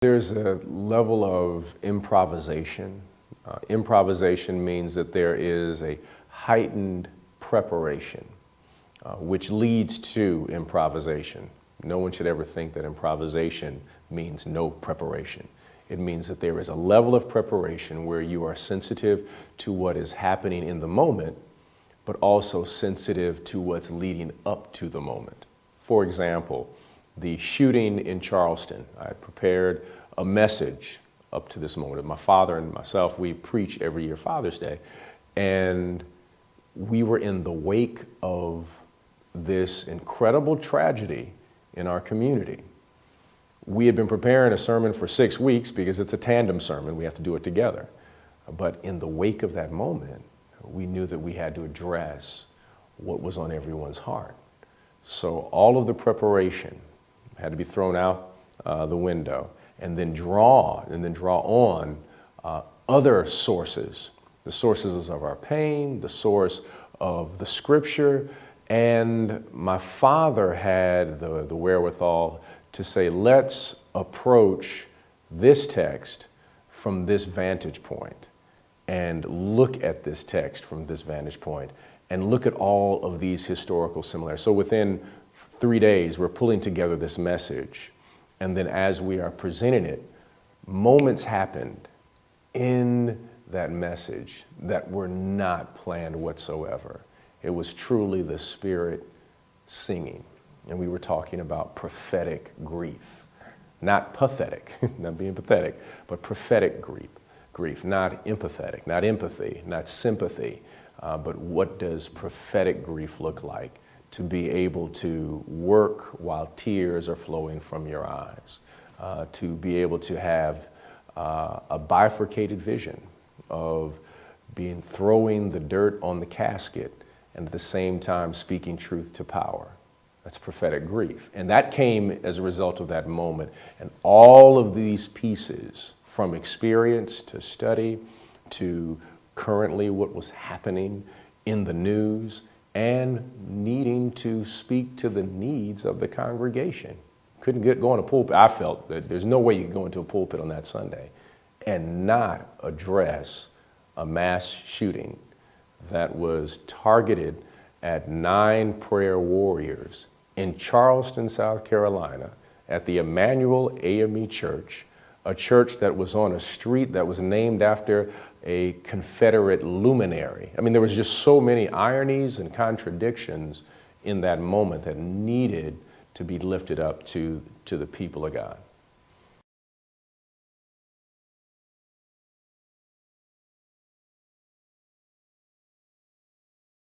There's a level of improvisation. Uh, improvisation means that there is a heightened preparation, uh, which leads to improvisation. No one should ever think that improvisation means no preparation. It means that there is a level of preparation where you are sensitive to what is happening in the moment, but also sensitive to what's leading up to the moment. For example, the shooting in Charleston, I prepared a message up to this moment. My father and myself, we preach every year Father's Day, and we were in the wake of this incredible tragedy in our community. We had been preparing a sermon for six weeks because it's a tandem sermon, we have to do it together. But in the wake of that moment, we knew that we had to address what was on everyone's heart. So all of the preparation had to be thrown out uh, the window and then draw and then draw on uh, other sources, the sources of our pain, the source of the scripture, and my father had the, the wherewithal to say, let's approach this text from this vantage point and look at this text from this vantage point and look at all of these historical similarities. So within three days, we're pulling together this message. And then as we are presenting it, moments happened in that message that were not planned whatsoever. It was truly the Spirit singing. And we were talking about prophetic grief. Not pathetic, not being pathetic, but prophetic grief. Grief, not empathetic, not empathy, not sympathy, uh, but what does prophetic grief look like? To be able to work while tears are flowing from your eyes, uh, to be able to have uh, a bifurcated vision of being throwing the dirt on the casket and at the same time speaking truth to power. That's prophetic grief. And that came as a result of that moment. And all of these pieces, from experience to study to currently what was happening in the news and needing to speak to the needs of the congregation. Couldn't get go in a pulpit. I felt that there's no way you could go into a pulpit on that Sunday and not address a mass shooting that was targeted at nine prayer warriors in Charleston, South Carolina, at the Emanuel AME Church, a church that was on a street that was named after a Confederate luminary. I mean, there was just so many ironies and contradictions in that moment that needed to be lifted up to, to the people of God.